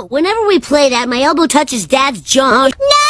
Whenever we play that, my elbow touches Dad's jaw. No!